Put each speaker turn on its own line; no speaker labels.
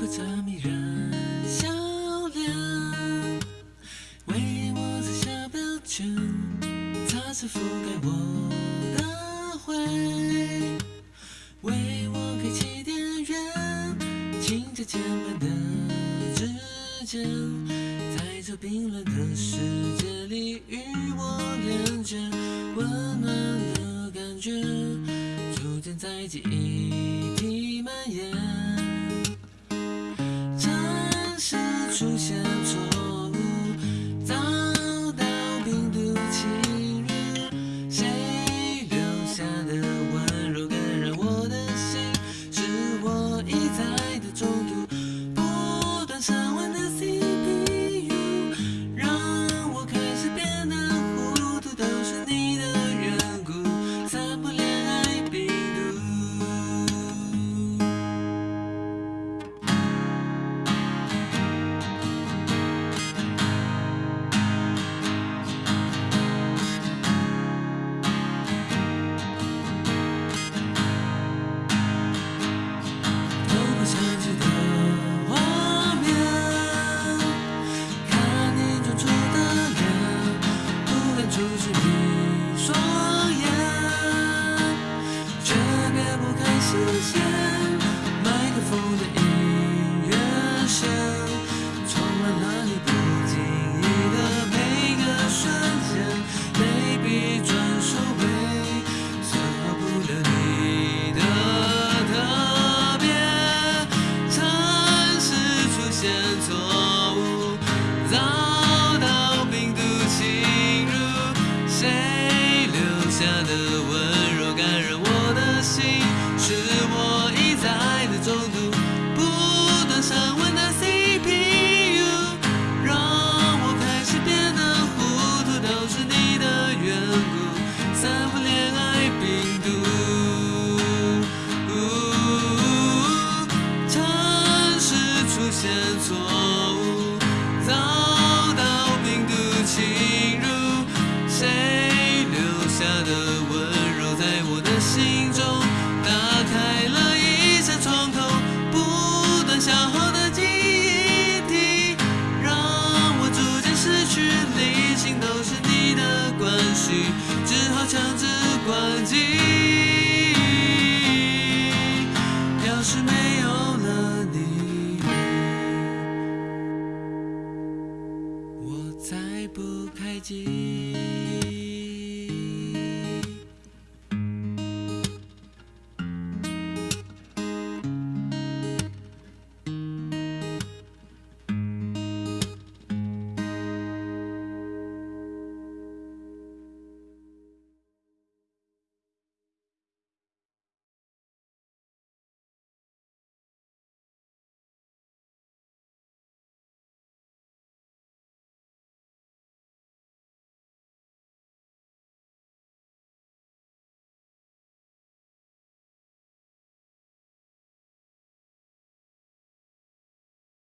可曾迷人笑脸，为我在下标签，擦拭覆盖我的灰，为我开启电源，轻着肩膀的指尖，在这冰冷的世界里与我连接，温暖的感觉逐渐在记忆。出现。线。麦克风的音乐声，充满了你不经意的每个瞬间，眉笔转收尾，丝毫不留你的特别。城市出现错误，遭到病毒侵入，谁留下的温关系，只好强制关机。要是没有了你，我再不开机。